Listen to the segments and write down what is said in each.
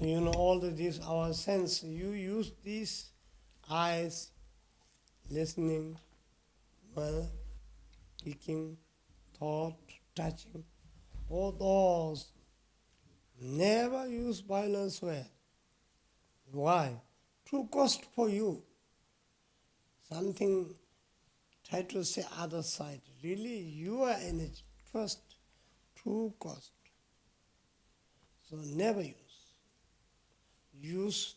You know all this, our sense, you use these eyes, listening, well, speaking, thought, touching, all those. Never use violence where. Why? True cost for you. Something, try to say other side. Really, your energy first, true cost. So never use. Use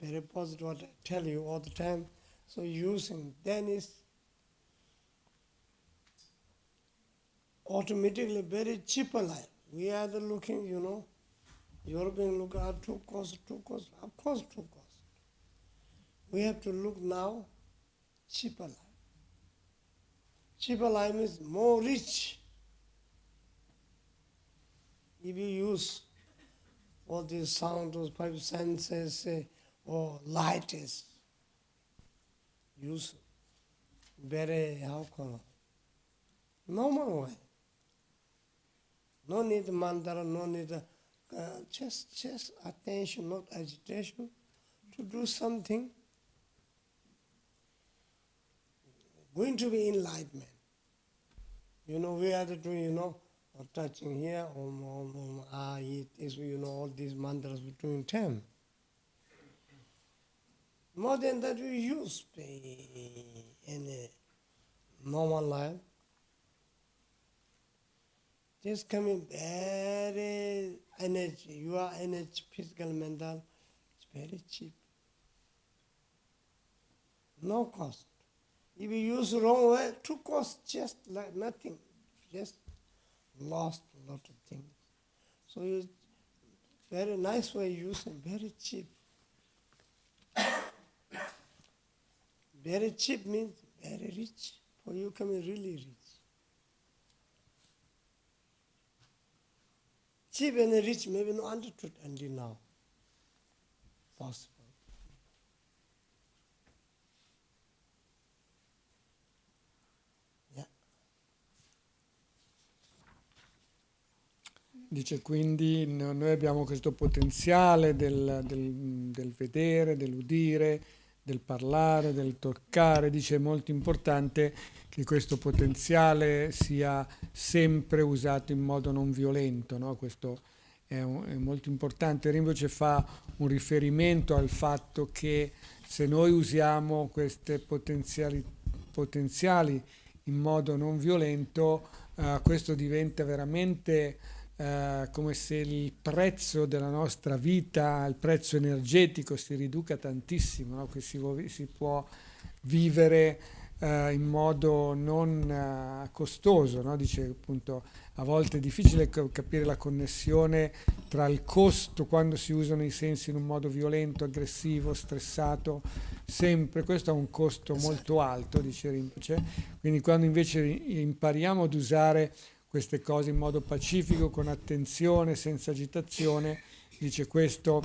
very positive what I tell you all the time. So using then is automatically very cheaper life. We are the looking, you know, European look at two cost, two cost, of course two cost. We have to look now cheaper life. Cheaper life is more rich. If you use all these sound, those five senses, uh, or light is use very how normal way. No need mantra, no need uh, just just attention, not agitation, to do something. Going to be enlightenment. You know, we are to do, you know, touching here, om, om, om, ah, it is, you know, all these mantras we're ten. More than that, we use in a normal life. Just coming very energy, your energy, physical, mental, it's very cheap. No cost. If you use wrong way, to cost just like nothing. Just lost a lot of things. So it's very nice way using, very cheap. very cheap means very rich. For you coming really rich. Cheap and rich maybe not understood until now. Possible. Dice quindi noi abbiamo questo potenziale del, del, del, vedere, dell'udire, del parlare, del toccare. Dice è molto importante che questo potenziale sia sempre usato in modo non violento. No? Questo è, un, è, molto importante. Rinpoche fa un riferimento al fatto che se noi usiamo queste potenziali, potenziali in modo non violento, uh, questo diventa veramente eh, come se il prezzo della nostra vita, il prezzo energetico si riduca tantissimo, no? che si, si, può vivere eh, in modo non eh, costoso, no? dice appunto a volte è difficile capire la connessione tra il costo quando si usano i sensi in un modo violento, aggressivo, stressato, sempre, questo ha un costo esatto. molto alto, dice Rinpoche, quindi quando invece impariamo ad usare queste cose in modo pacifico, con attenzione, senza agitazione. Dice questo,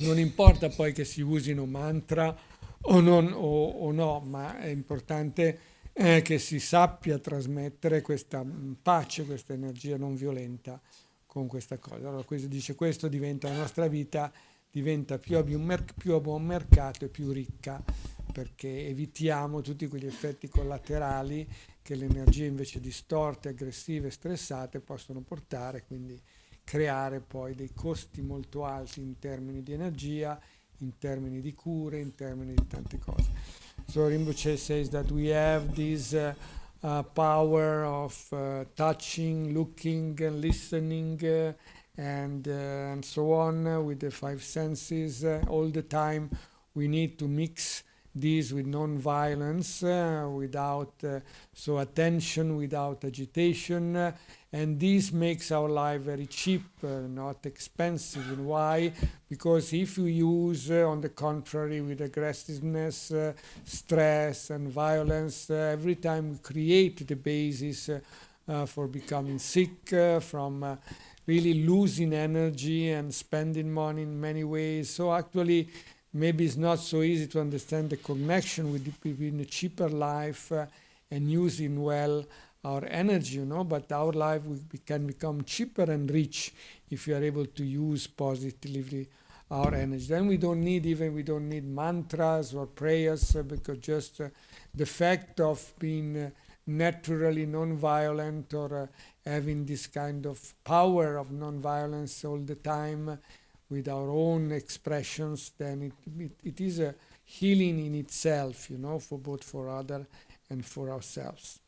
non importa poi che si usino mantra o, non, o, o no, ma è importante eh, che si sappia trasmettere questa pace, questa energia non violenta con questa cosa. Allora questo, dice questo diventa la nostra vita diventa più a buon mercato e più ricca perché evitiamo tutti quegli effetti collaterali che le energie invece distorte, aggressive, stressate possono portare, quindi creare poi dei costi molto alti in termini di energia, in termini di cure, in termini di tante cose. So Rinpoche says that we have this uh, uh, power of uh, touching, looking and listening uh, and, uh, and so on with the five senses uh, all the time. We need to mix this with non-violence, uh, without uh, so attention, without agitation, uh, and this makes our life very cheap, uh, not expensive. And why? Because if you use, uh, on the contrary, with aggressiveness, uh, stress, and violence, every time we create the basis for becoming sick, from really losing energy and spending money in many ways. So actually maybe it's not so easy to understand the connection with, between a cheaper life uh, and using well our energy, you know, but our life we can become cheaper and rich if we are able to use positively our energy. Then we don't need even we don't need mantras or prayers uh, because just uh, the fact of being uh, naturally non-violent or uh, having this kind of power of non-violence all the time with our own expressions, then it, it, it is a healing in itself, you know, for both for other and for ourselves.